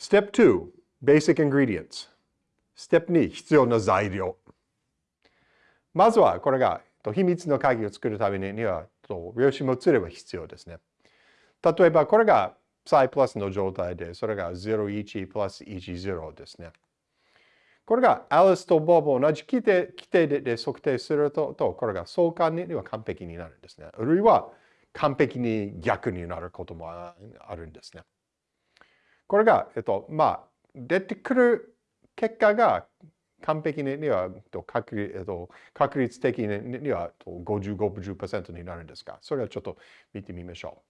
Step 2 Basic Ingredients Step 2必要な材料まずはこれが秘密の鍵を作るためには量子もつれば必要ですね。例えばこれが psi プラスの状態でそれが01プラス10ですね。これがアリスとボブ同じ規定規定で測定するととこれが相関には完璧になるんですね。あるいは完璧に逆になることもあるんですね。これが、えっと、まあ、出てくる結果が完璧には確,、えっと、確率的には50、50%になるんですが、それはちょっと見てみましょ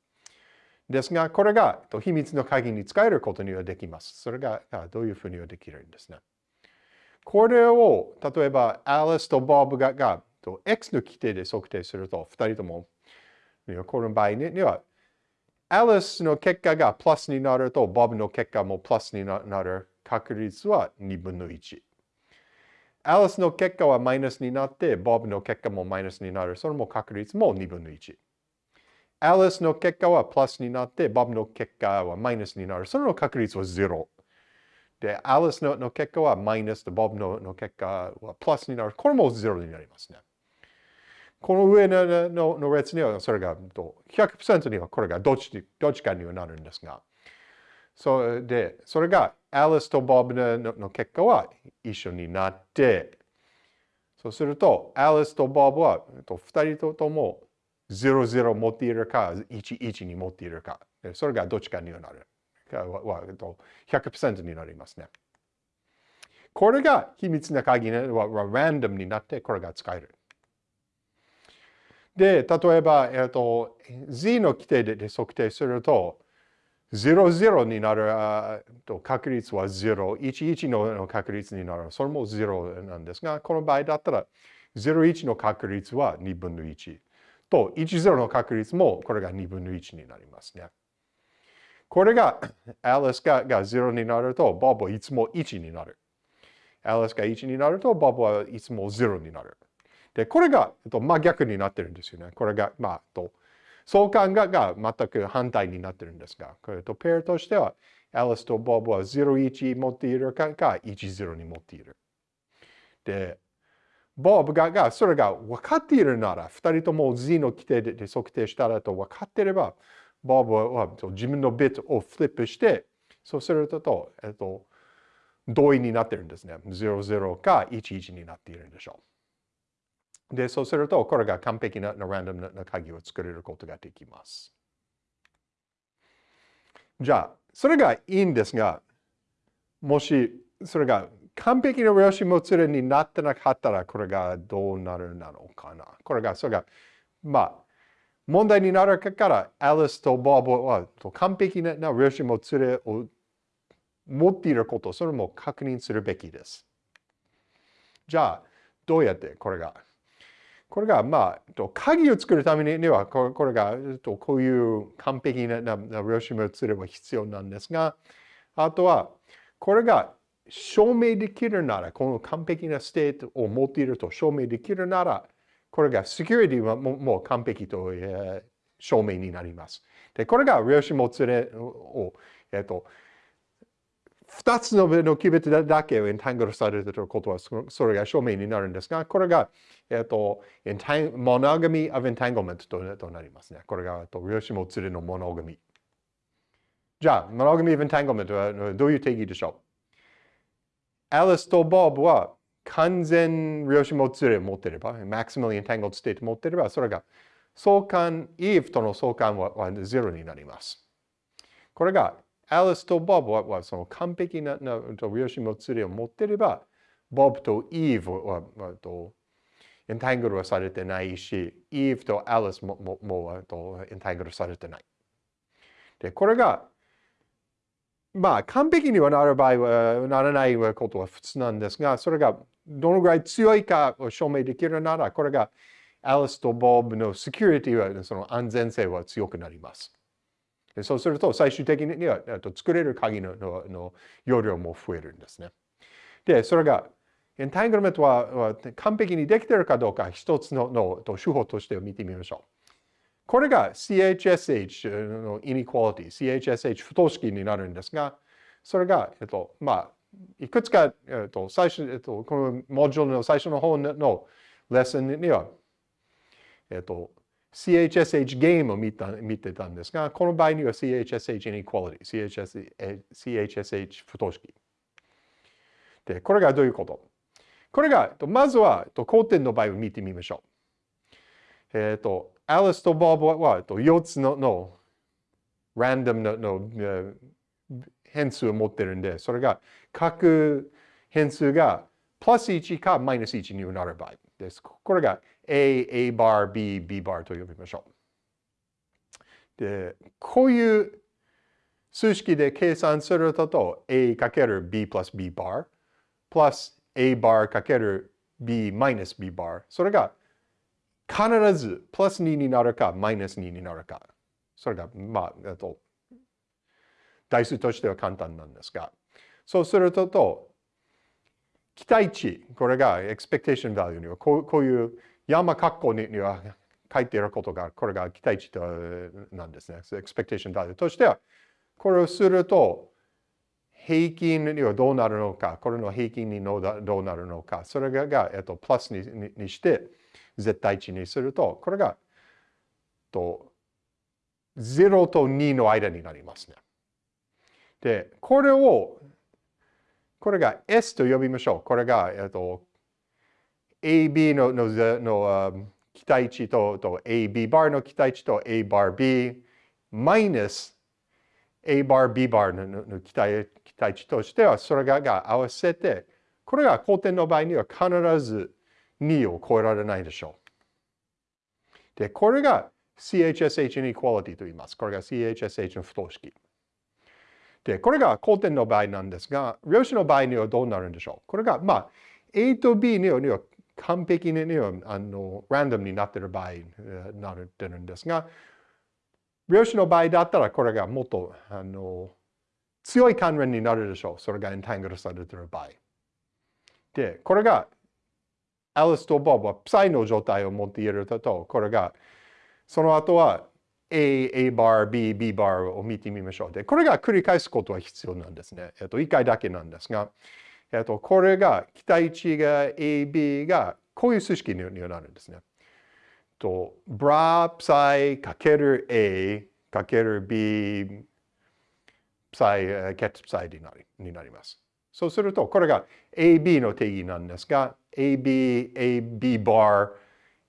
う。ですが、これが秘密の鍵に使えることにはできます。それがどういうふうにはできるんですね。これを、例えば、アリスとボブがが X の規定で測定すると、2人とも、この場合にはアリスの結果がプラスになると、ボブの結果もプラスになる確率は2分の1。アリスの結果はマイナスになって、ボブの結果もマイナスになる。それも確率も2分の1。アリスの結果はプラスになって、ボブの結果はマイナスになる。それの確率は0。で、アリスの結果はマイナスで、ボブの結果はプラスになる。これも0になりますね。この上ののの列にはそれが100%にはこれがどっちどっちかにはなるんですが、それで、それがアリスとボブのの結果は一緒になって、そうすると、アリスとボブは2人とも00持っているか、11に持っているか、それがどっちかにはなる。100%になりますね。これが秘密な鍵はランダムになってこれが使える。で、例えば、えっと、z の規定で測定すると、00になると確率は0、11の確率になる。それも0なんですが、この場合だったら、01の確率は2分の1。と、10の確率もこれが2分の1になりますね。これが、アリスがが0になると、ボブはいつも1になる。アリスが1になると、ボブはいつも0になる。で、これが、えっと、真逆になってるんですよね。これが、まあ、と相関がが全く反対になってるんですが、これとペアとしては、アリスとボブは01持っているかか10に持っている。で、ボブががそれが分かっているなら、2人とも Z の規定で測定したらと分かっていれば、ボブは自分のビットをフリップして、そうすると、えっと、同意になってるんですね。00か11になっているんでしょう。で、そうすると、これが完璧なランダムな鍵を作れることができます。じゃあ、それがいいんですが、もし、それが完璧な量子もつれになってなかったら、これがどうなるなのかな。これが、それが、まあ、問題になるから、アリスとボブは完璧な量子もつれを持っていること、それも確認するべきです。じゃあ、どうやってこれがこれが、まあ、鍵を作るためには、これが、こういう完璧な量子もつれが必要なんですが、あとは、これが証明できるなら、この完璧なステートを持っていると証明できるなら、これがセキュリティはもう完璧と、えー、証明になります。で、これが量子もつれを、えっ、と、二つののキュビットだけをエンタングルされていることはそれが証明になるんですが、これが、えっと、モノガミ of entanglement となりますね。これが、量子もつれのモノガミ。じゃあ、モノガミ of entanglement はどういう定義でしょう？アリスとボブは完全量子もつれを持っていれば、maximally entangled state 持っていれば、それが相関、Eve との相関はは0になります。これがアリスとボブはその完璧な量子もつれを持っていれば、ボブとイーブは、はとエンタングルはされてないし、イーブとアリスもももとエンタングルされてない。で、これが、まあ、完璧にはなる場合は、ならないことは普通なんですが、それがどのぐらい強いかを証明できるなら、これがアリスとボブのセキュリティは、その安全性は強くなります。そうすると最終的には作れる鍵のの容量も増えるんですね。で、それがエンタングルメントは完璧にできているかどうか一つのの手法として見てみましょう。これが CHSH のイニクワリティ、CHSH 不等式になるんですが、それが、えっと、まあ、いくつか、えっと、最初、えっと、このモジュールの最初の方のレッスンには、えっと、CHSH ゲームを見た見てたんですが、この場合には CHSH inequality、CHSH 不等式。で、これがどういうこと？これが、まずは、交点の場合を見てみましょう。えっ、ー、と、アリスとボブは4つののランダムのの変数を持ってるんで、それが各変数がプラス1かマイナス1になる場合です。これが A、A バー、B、B バーと呼びましょう。で、こういう数式で計算すると A かける B プラス B バープラス A バーかける B マイナス B バーそれが必ずプラス2になるかマイナス2になるかそれがまあ、えっと代数としては簡単なんですがそうすると期待値これが expectation value にはこうこういう山括弧には書いていることが、これが期待値なんですね。expectation だとしては、これをすると、平均にはどうなるのか、これの平均にどうなるのか、それが、えっと、プラスににして、絶対値にすると、これが、と、0と2の間になりますね。で、これを、これが S と呼びましょう。これが、えっと、AB ののの期待値とと AB バーの期待値と A バー B マイナス A バー B バーのの期待期待値としてはそれがが合わせてこれが交点の場合には必ず2を超えられないでしょう。で、これが CHSH inequality と言います。これが CHSH の不等式。で、これが交点の場合なんですが、量子の場合にはどうなるんでしょうこれが、まあ、A と B には完璧にねあのランダムになってる場合になってるんですが、量子の場合だったらこれがもっとあの強い関連になるでしょう。それがエンタングルされてる場合。で、これがアリスとボブはプサイの状態を持っていると、これがその後は A、A バー、B、B バーを見てみましょう。で、これが繰り返すことは必要なんですね。えっと、1回だけなんですが、えっと、これが、期待値が AB が、こういう数式になるんですね。と、ブラプサイかける A かける B プサイ、ケットプサイになります。そうすると、これが AB の定義なんですが、AB、AB バー、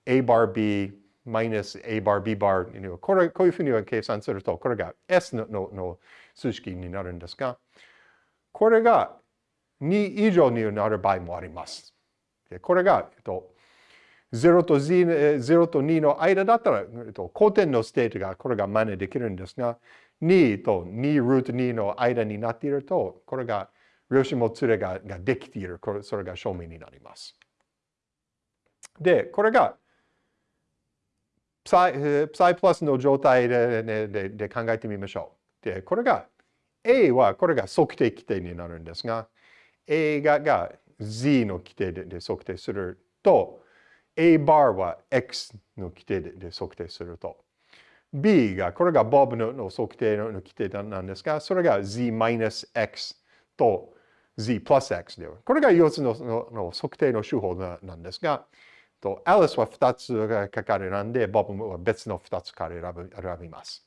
A バー B マイナス A バー B バーこれ、こういうふうに計算すると、これが S ののの数式になるんですが、これが2以上になる場合もあります。これが、えっと、0と Z、0と2の間だったら、えっと、古典のステートがこれが真似できるんですが、2と2ルート2の間になっていると、これが量子もつれがができている。これそれが証明になります。で、これが、プサイプサイプラスの状態ででで考えてみましょう。で、これが A はこれが測定基底になるんですが、A がが Z の規定で測定すると、A バーは X の規定で測定すると、B が、これが Bob の測定の規定なんですが、それが Z マイナス X と Z プラス X では、これが4つのの測定の手法なんですが、と Alice は2つが書かれなんで、Bob は別の2つから選びます。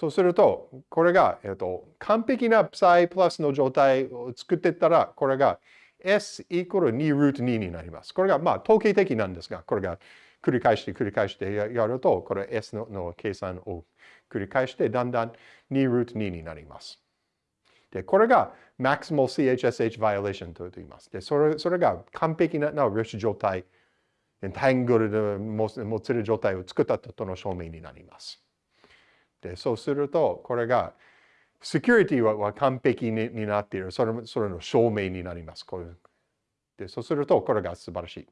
そうすると、これが、えっと、完璧な psi プラスの状態を作っていったら、これが s イコール2ルート2になります。これがまあ統計的なんですが、これが繰り返して繰り返してやると、これ s のの計算を繰り返して、だんだん2ルート2になります。で、これが maximal CHSH violation と言います。で、それそれが完璧な量子状態、タングルでもつれ状態を作ったとの証明になります。で、そうすると、これが、セキュリティは完璧になっている。それそれの証明になります。こういうでそうすると、これが素晴らしい。